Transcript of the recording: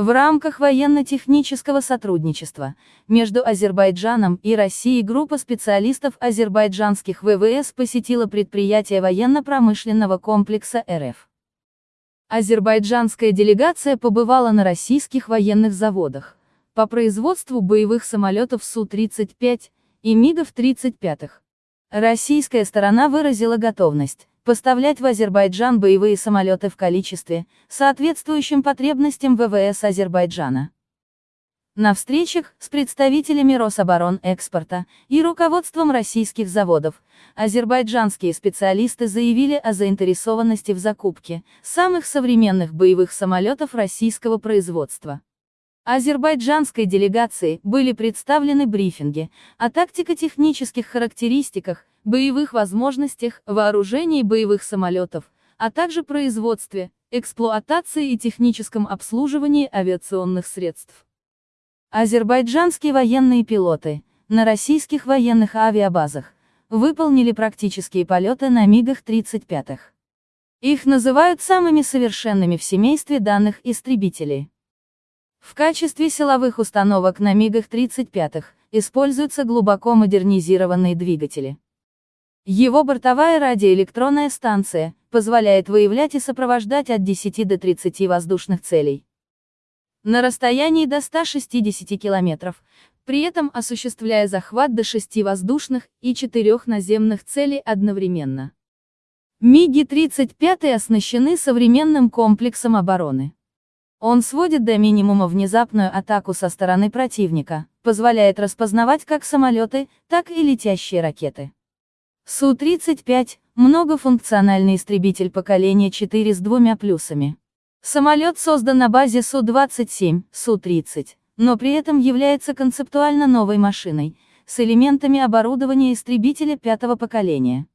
В рамках военно-технического сотрудничества между Азербайджаном и Россией группа специалистов азербайджанских ВВС посетила предприятие военно-промышленного комплекса РФ. Азербайджанская делегация побывала на российских военных заводах по производству боевых самолетов Су-35 и МиГов-35. Российская сторона выразила готовность поставлять в Азербайджан боевые самолеты в количестве, соответствующем потребностям ВВС Азербайджана. На встречах с представителями Рособоронэкспорта и руководством российских заводов, азербайджанские специалисты заявили о заинтересованности в закупке самых современных боевых самолетов российского производства. Азербайджанской делегации были представлены брифинги о тактико-технических характеристиках, боевых возможностях, вооружении боевых самолетов, а также производстве, эксплуатации и техническом обслуживании авиационных средств. Азербайджанские военные пилоты на российских военных авиабазах выполнили практические полеты на МиГах-35. Их называют самыми совершенными в семействе данных истребителей. В качестве силовых установок на МиГах-35 используются глубоко модернизированные двигатели. Его бортовая радиоэлектронная станция позволяет выявлять и сопровождать от 10 до 30 воздушных целей. На расстоянии до 160 километров, при этом осуществляя захват до 6 воздушных и 4 наземных целей одновременно. МиГи-35 оснащены современным комплексом обороны. Он сводит до минимума внезапную атаку со стороны противника, позволяет распознавать как самолеты, так и летящие ракеты. Су-35 – многофункциональный истребитель поколения 4 с двумя плюсами. Самолет создан на базе Су-27, Су-30, но при этом является концептуально новой машиной, с элементами оборудования истребителя пятого поколения.